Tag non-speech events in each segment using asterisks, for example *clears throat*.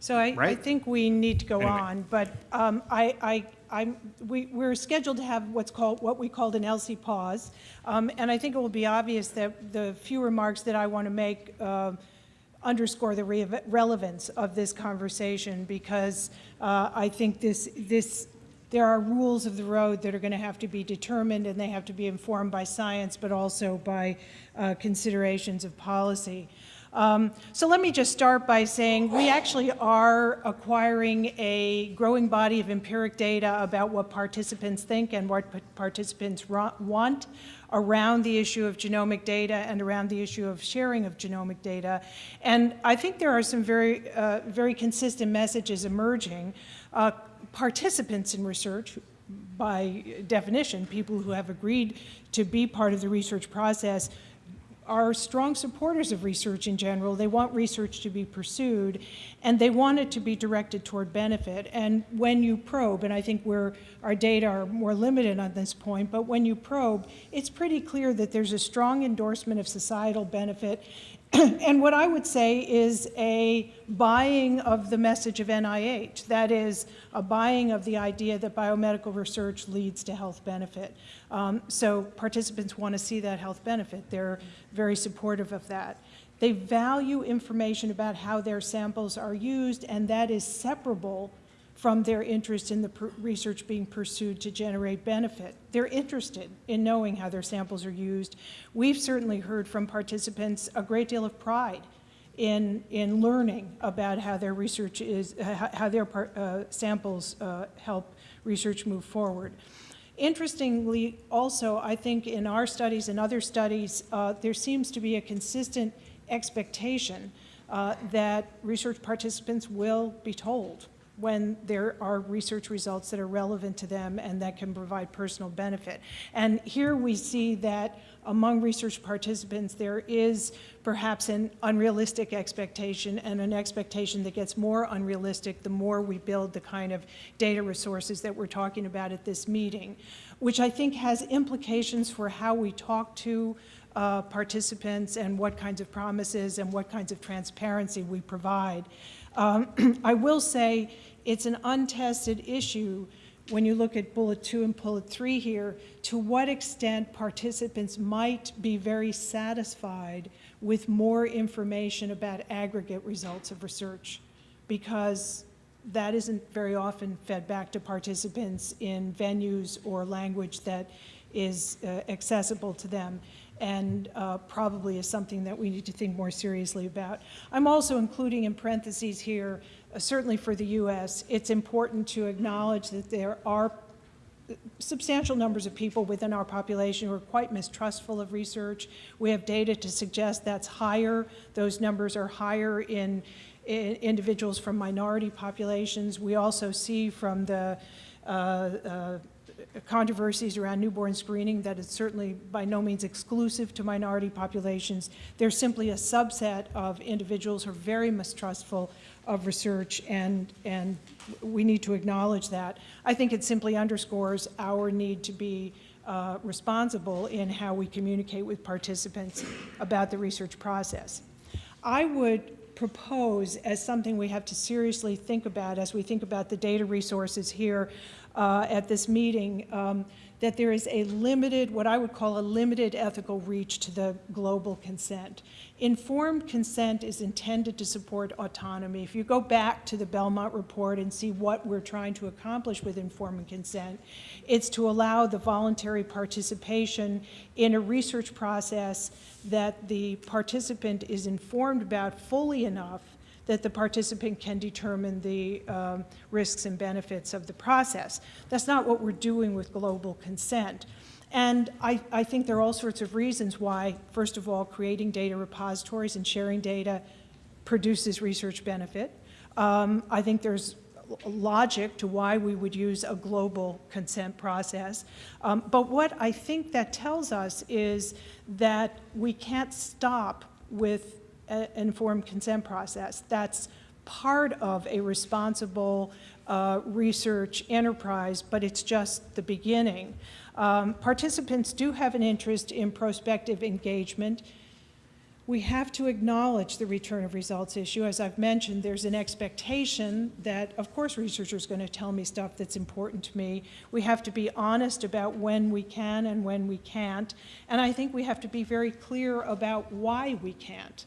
So I, I Right? think we need to go Anyway. on, but um, I, I, I'm, we, we're scheduled to have what's called, what we called an ELSI pause. Um, And I think it will be obvious that the few remarks that I want to make uh, underscore the re- relevance of this conversation because uh, I think this, this, there are rules of the road that are going to have to be determined and they have to be informed by science, but also by uh, considerations of policy. Um, so let me just start by saying we actually are acquiring a growing body of empiric data about what participants think and what participants want around the issue of genomic data and around the issue of sharing of genomic data. And I think there are some very, uh, very consistent messages emerging. Uh, participants in research, by definition, people who have agreed to be part of the research process, are strong supporters of research in general. They want research to be pursued, and they want it to be directed toward benefit. And when you probe, and I think we're, our data are more limited on this point, but when you probe, it's pretty clear that there's a strong endorsement of societal benefit. *clears throat* and what I would say is a buying of the message of NIH. That is, a buying of the idea that biomedical research leads to health benefit. Um, so participants want to see that health benefit. They're very supportive of that. They value information about how their samples are used, and that is separable from their interest in the research being pursued to generate benefit. They're interested in knowing how their samples are used. We've certainly heard from participants a great deal of pride in, in learning about how their research is, how their par- uh, samples uh, help research move forward. Interestingly, also, I think in our studies and other studies, uh, there seems to be a consistent expectation uh, that research participants will be told when there are research results that are relevant to them and that can provide personal benefit. And here we see that among research participants, there is perhaps an unrealistic expectation and an expectation that gets more unrealistic the more we build the kind of data resources that we're talking about at this meeting, which I think has implications for how we talk to uh, participants and what kinds of promises and what kinds of transparency we provide. Um, *clears throat* I will say it's an untested issue when you look at bullet two and bullet three here, to what extent participants might be very satisfied with more information about aggregate results of research, because that isn't very often fed back to participants in venues or language that is uh, accessible to them and uh, probably is something that we need to think more seriously about. I'm also including in parentheses here, certainly for the U.S., it's important to acknowledge that there are substantial numbers of people within our population who are quite mistrustful of research. We have data to suggest that's higher. Those numbers are higher in, in individuals from minority populations. We also see from the uh, uh, controversies around newborn screening that it's certainly by no means exclusive to minority populations. They're simply a subset of individuals who are very mistrustful of research, and, and we need to acknowledge that. I think it simply underscores our need to be uh, responsible in how we communicate with participants about the research process. I would propose as something we have to seriously think about as we think about the data resources here uh, at this meeting, um, that there is a limited, what I would call a limited ethical reach to the global consent. Informed consent is intended to support autonomy. If you go back to the Belmont report and see what we're trying to accomplish with informed consent, it's to allow the voluntary participation in a research process that the participant is informed about fully enough that the participant can determine the um, risks and benefits of the process. That's not what we're doing with global consent. And I, I, think there are all sorts of reasons why, first of all, creating data repositories and sharing data produces research benefit. Um, I think there's logic to why we would use a global consent process. Um, but what I think that tells us is that we can't stop with informed consent process. That's part of a responsible uh, research enterprise, but it's just the beginning. Um, participants do have an interest in prospective engagement We have to acknowledge the return of results issue. As I've mentioned, there's an expectation that, of course, researchers are going to tell me stuff that's important to me. We have to be honest about when we can and when we can't. And I think we have to be very clear about why we can't.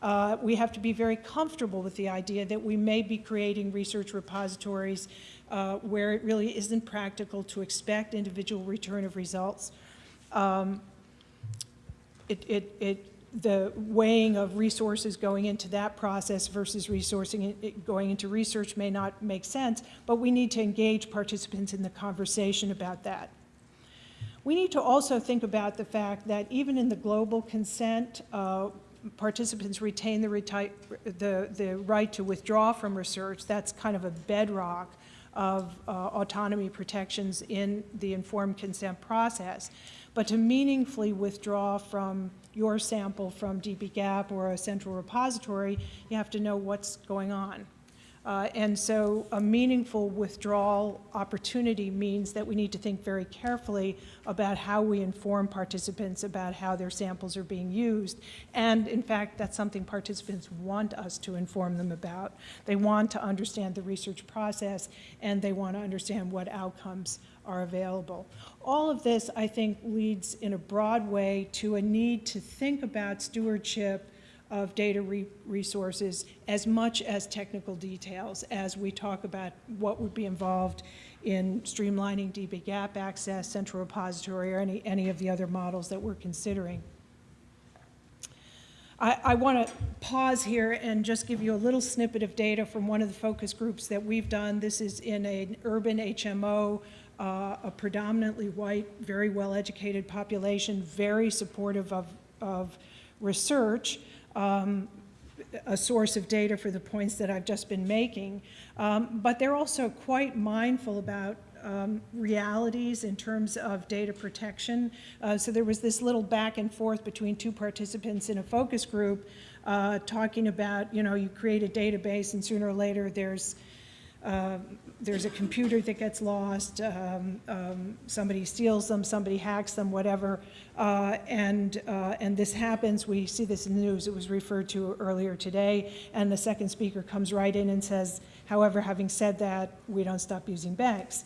Uh, we have to be very comfortable with the idea that we may be creating research repositories uh, where it really isn't practical to expect individual return of results. Um, it, it, it, the weighing of resources going into that process versus resourcing it going into research may not make sense, but we need to engage participants in the conversation about that. We need to also think about the fact that even in the global consent, uh, participants retain the, the, the, right to withdraw from research. That's kind of a bedrock of uh, autonomy protections in the informed consent process. But to meaningfully withdraw from your sample from dbGaP or a central repository, you have to know what's going on. Uh, and so a meaningful withdrawal opportunity means that we need to think very carefully about how we inform participants about how their samples are being used. And in fact, that's something participants want us to inform them about. They want to understand the research process and they want to understand what outcomes are available. All of this, I think, leads in a broad way to a need to think about stewardship of data re resources as much as technical details as we talk about what would be involved in streamlining dbGaP access, central repository, or any, any of the other models that we're considering. I, I want to pause here and just give you a little snippet of data from one of the focus groups that we've done. This is in an urban HMO, uh, a predominantly white, very well-educated population, very supportive of, of research um, a source of data for the points that I've just been making. Um, but they're also quite mindful about um, realities in terms of data protection. Uh, so there was this little back and forth between two participants in a focus group uh, talking about, you know, you create a database and sooner or later there's uh, there's a computer that gets lost, um, um, somebody steals them, somebody hacks them, whatever, uh, and, uh, and this happens. We see this in the news. It was referred to earlier today, and the second speaker comes right in and says, however, having said that, we don't stop using banks.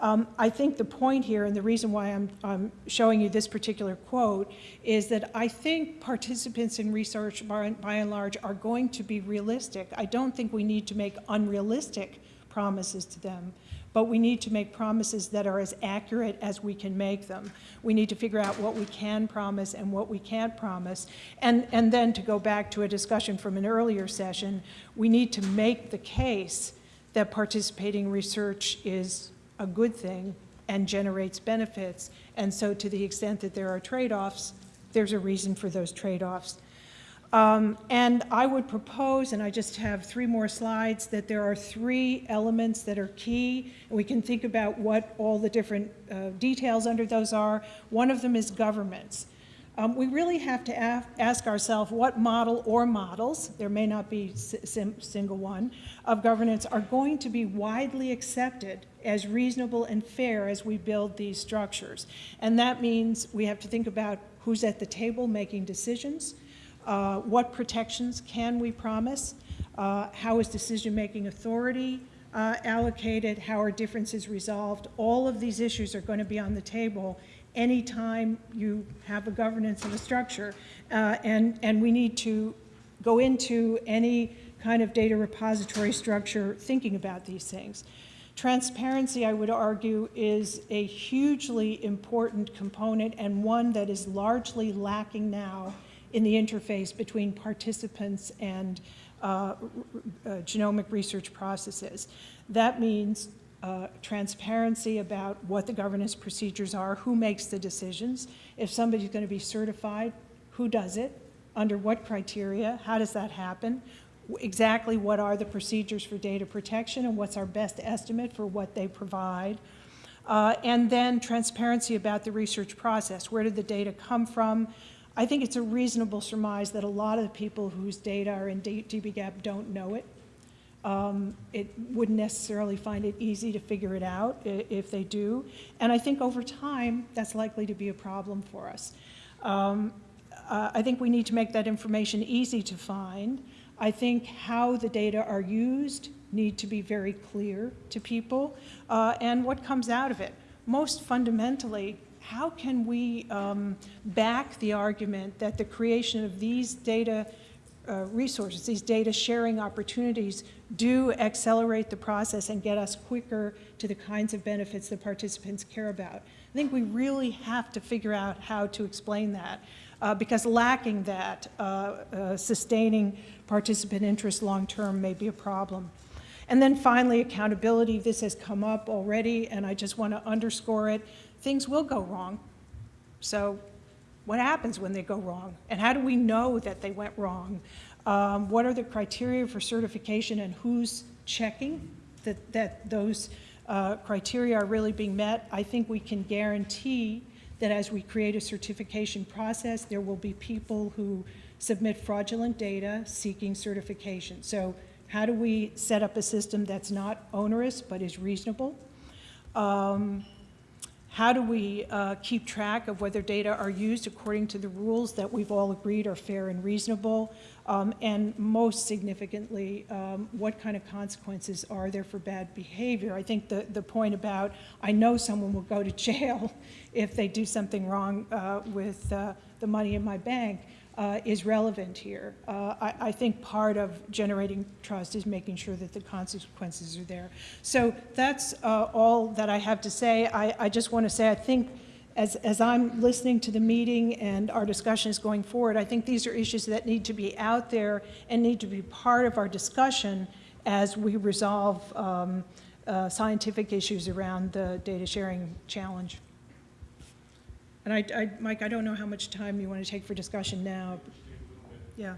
Um, I think the point here, and the reason why I'm, I'm, showing you this particular quote, is that I think participants in research, by, by and large, are going to be realistic. I don't think we need to make unrealistic promises to them. But we need to make promises that are as accurate as we can make them. We need to figure out what we can promise and what we can't promise. And, and then to go back to a discussion from an earlier session, we need to make the case that participating research is a good thing and generates benefits. And so to the extent that there are trade-offs, there's a reason for those trade-offs. Um, and I would propose, and I just have three more slides, that there are three elements that are key. And we can think about what all the different uh, details under those are. One of them is governments. Um, we really have to ask ourselves what model or models, there may not be a single one, of governance are going to be widely accepted as reasonable and fair as we build these structures. And that means we have to think about who's at the table making decisions, uh, what protections can we promise? Uh, how is decision-making authority uh, allocated? How are differences resolved? All of these issues are going to be on the table anytime you have a governance and a structure. Uh, and, and we need to go into any kind of data repository structure thinking about these things. Transparency, I would argue, is a hugely important component and one that is largely lacking now in the interface between participants and uh, uh, genomic research processes. That means uh, transparency about what the governance procedures are, who makes the decisions. If somebody's going to be certified, who does it, under what criteria, how does that happen, exactly what are the procedures for data protection and what's our best estimate for what they provide. Uh, and then transparency about the research process. Where did the data come from? I think it's a reasonable surmise that a lot of the people whose data are in dbGaP don't know it. Um, it wouldn't necessarily find it easy to figure it out if they do. And I think over time, that's likely to be a problem for us. Um, uh, I think we need to make that information easy to find. I think how the data are used need to be very clear to people, uh, and what comes out of it. Most fundamentally, how can we um, back the argument that the creation of these data uh, resources, these data sharing opportunities do accelerate the process and get us quicker to the kinds of benefits that participants care about. I think we really have to figure out how to explain that uh, because lacking that, uh, uh sustaining participant interest long-term may be a problem. And then finally, accountability. This has come up already, and I just want to underscore it. Things will go wrong. So what happens when they go wrong? And how do we know that they went wrong? Um, what are the criteria for certification and who's checking that, that those uh, criteria are really being met? I think we can guarantee that as we create a certification process, there will be people who submit fraudulent data seeking certification. So how do we set up a system that's not onerous but is reasonable? Um, how do we uh, keep track of whether data are used according to the rules that we've all agreed are fair and reasonable? Um, and most significantly, um, what kind of consequences are there for bad behavior? I think the, the point about I know someone will go to *laughs* jail if they do something wrong uh, with uh, the money in my bank uh, is relevant here. Uh, I, I, think part of generating trust is making sure that the consequences are there. So that's uh, all that I have to say. I, I just want to say I think as, as I'm listening to the meeting and our discussion is going forward, I think these are issues that need to be out there and need to be part of our discussion as we resolve um, uh, scientific issues around the data sharing challenge. And I, I, Mike, I don't know how much time you want to take for discussion now. Yeah.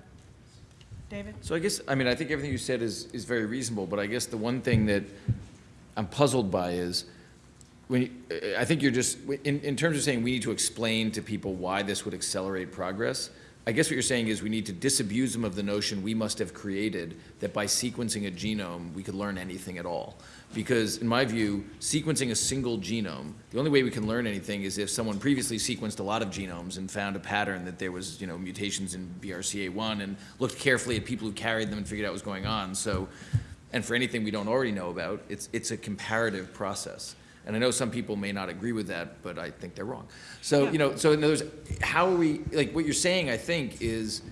David? So I guess, I mean, I think everything you said is, is very reasonable, but I guess the one thing that I'm puzzled by is, when you, I think you're just, in, in terms of saying we need to explain to people why this would accelerate progress, I guess what you're saying is we need to disabuse them of the notion we must have created that by sequencing a genome, we could learn anything at all. Because in my view, sequencing a single genome, the only way we can learn anything is if someone previously sequenced a lot of genomes and found a pattern that there was, you know, mutations in BRCA1 and looked carefully at people who carried them and figured out what was going on. So, and for anything we don't already know about, it's, it's a comparative process. And I know some people may not agree with that, but I think they're wrong. So, Yeah. you know, so in other words, how are we, like, what you're saying, I think, is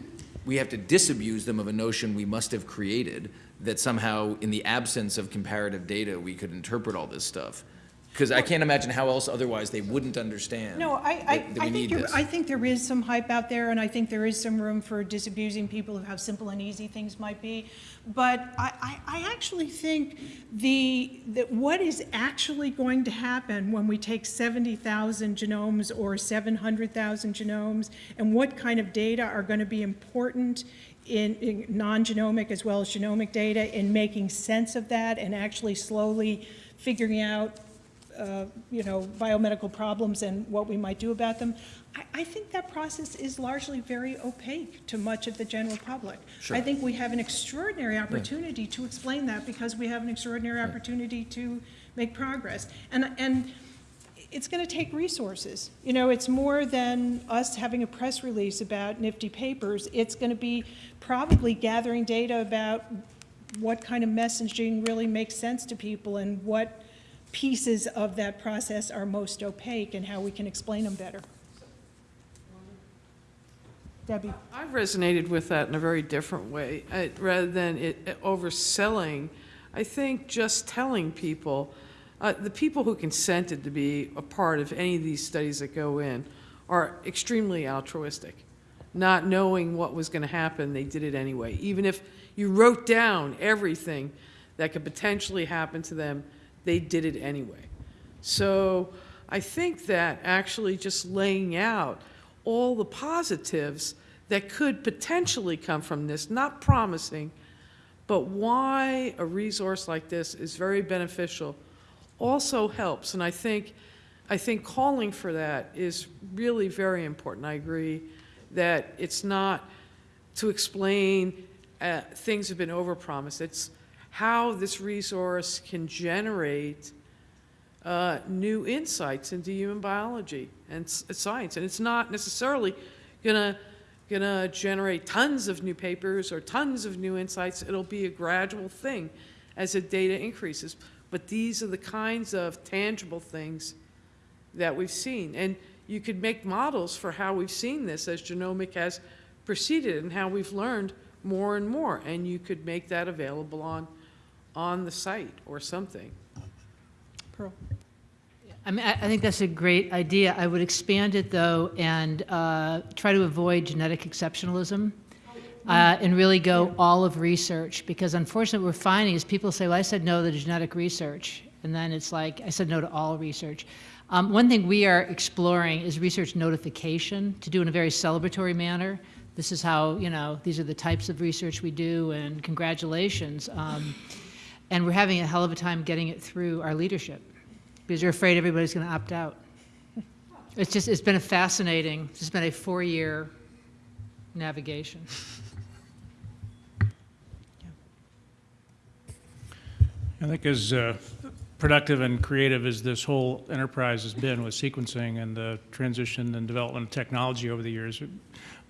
we have to disabuse them of a notion we must have created that somehow, in the absence of comparative data, we could interpret all this stuff. Because I can't imagine how else otherwise they wouldn't understand. No, I, I, that- that we I think need you're. I think there is some hype out there, and I think there is some room for disabusing people of how simple and easy things might be. But I, I, I actually think the, that what is actually going to happen when we take 70,000 genomes or 700,000 genomes, and what kind of data are going to be important in, in non-genomic as well as genomic data, in making sense of that and actually slowly figuring out uh, you know, biomedical problems and what we might do about them, I, I, think that process is largely very opaque to much of the general public. Sure. I think we have an extraordinary opportunity yeah. to explain that because we have an extraordinary yeah. opportunity to make progress. And, and it's going to take resources. You know, it's more than us having a press release about nifty papers. It's going to be probably gathering data about what kind of messaging really makes sense to people and what pieces of that process are most opaque and how we can explain them better. Debbie. I've resonated with that in a very different way. I, rather than it, overselling, I think just telling people, uh, the people who consented to be a part of any of these studies that go in are extremely altruistic. Not knowing what was going to happen, they did it anyway. Even if you wrote down everything that could potentially happen to them, they did it anyway. So I think that actually just laying out all the positives that could potentially come from this, not promising, but why a resource like this is very beneficial also helps. And I think, I think calling for that is really very important. I agree that it's not to explain uh, things have been overpromised. It's how this resource can generate uh, new insights into human biology and science. And it's not necessarily going to gonna generate tons of new papers or tons of new insights. It'll be a gradual thing as the data increases. But these are the kinds of tangible things that we've seen. And you could make models for how we've seen this as genomic has proceeded and how we've learned more and more. And you could make that available on, on the site or something. Pearl? I mean, I think that's a great idea. I would expand it, though, and uh, try to avoid genetic exceptionalism, uh, and really go all of research, because unfortunately, what we're finding is people say, well, I said no to genetic research, and then it's like, I said no to all research. Um, One thing we are exploring is research notification, to do in a very celebratory manner. This is how, you know, these are the types of research we do, and congratulations. Um, And we're having a hell of a time getting it through our leadership because you're afraid everybody's going to opt out. It's just, it's been a fascinating, it's been a four-year navigation. *laughs* I think as uh, productive and creative as this whole enterprise has been with sequencing and the transition and development of technology over the years,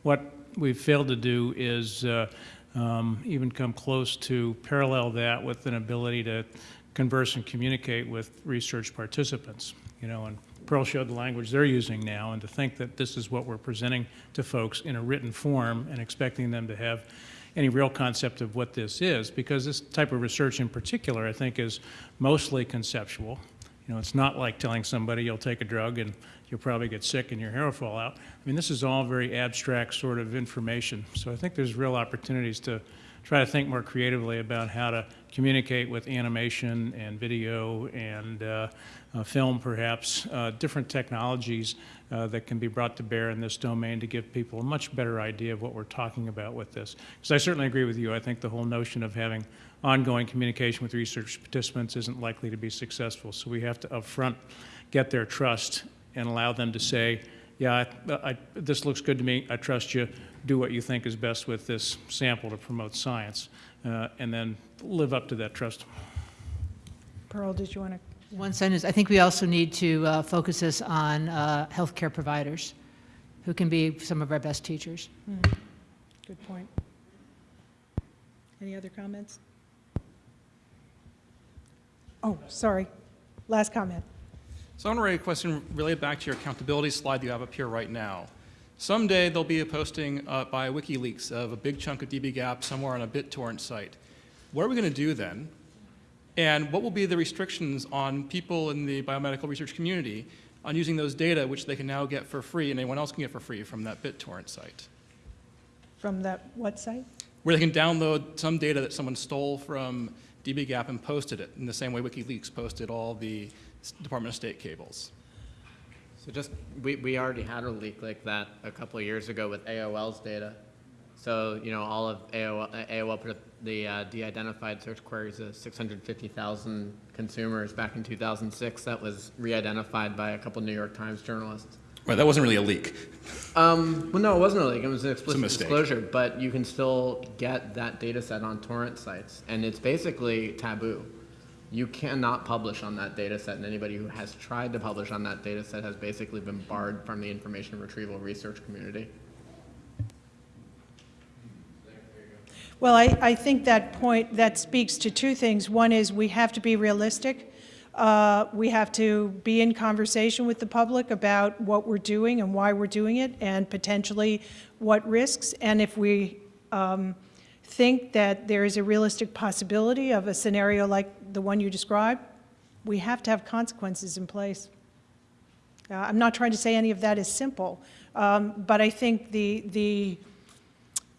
what we've failed to do is uh, um, even come close to parallel that with an ability to converse and communicate with research participants. You know, and Pearl showed the language they're using now, and to think that this is what we're presenting to folks in a written form and expecting them to have any real concept of what this is, because this type of research in particular, I think, is mostly conceptual. You know, it's not like telling somebody you'll take a drug and you'll probably get sick and your hair will fall out. I mean, this is all very abstract sort of information. So I think there's real opportunities to try to think more creatively about how to communicate with animation and video and uh, uh, film, perhaps, uh, different technologies uh, that can be brought to bear in this domain to give people a much better idea of what we're talking about with this. Because I certainly agree with you. I think the whole notion of having ongoing communication with research participants isn't likely to be successful. So we have to upfront get their trust and allow them to say, yeah, I, I, this looks good to me. I trust you. Do what you think is best with this sample to promote science, uh, and then live up to that trust. Pearl, did you want to? One sentence, I think we also need to uh, focus this on uh, healthcare providers, who can be some of our best teachers. Good point. Any other comments? Oh, sorry. Last comment. So I want to raise a question related back to your accountability slide you have up here right now. Someday there'll be a posting uh, by WikiLeaks of a big chunk of dbGaP somewhere on a BitTorrent site. What are we going to do then? And what will be the restrictions on people in the biomedical research community on using those data, which they can now get for free and anyone else can get for free from that BitTorrent site? From that, what site? Where they can download some data that someone stole from dbGaP and posted it in the same way WikiLeaks posted all the Department of State cables. So just, we, we already had a leak like that a couple of years ago with AOL's data. So, you know, all of AOL, AOL put the uh, de-identified search queries of 650,000 consumers back in 2006. That was re-identified by a couple New York Times journalists. Right, that wasn't really a leak. Um, well, no, it wasn't a leak. It was an explicit disclosure, but you can still get that data set on torrent sites, and it's basically taboo. You cannot publish on that data set, and anybody who has tried to publish on that data set has basically been barred from the information retrieval research community. Well, I, I think that point, that speaks to two things. One is we have to be realistic. Uh, We have to be in conversation with the public about what we're doing and why we're doing it, and potentially what risks. And if we um, think that there is a realistic possibility of a scenario like the one you described, we have to have consequences in place. Uh, I'm not trying to say any of that is simple, um, but I think the, the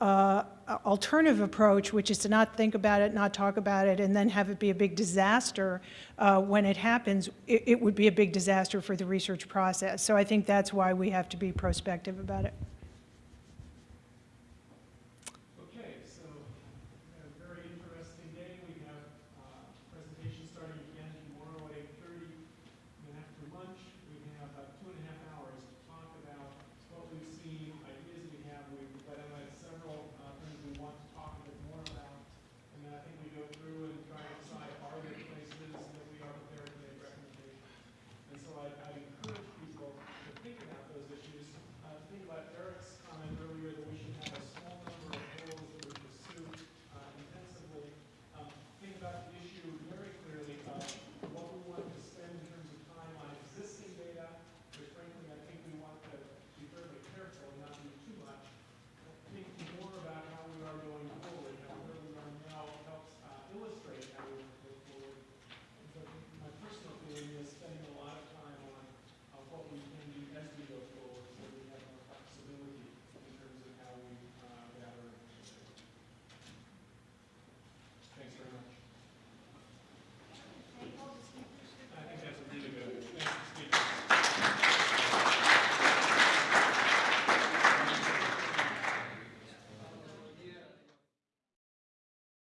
uh, alternative approach, which is to not think about it, not talk about it, and then have it be a big disaster uh, when it happens, it, it would be a big disaster for the research process. So I think that's why we have to be prospective about it.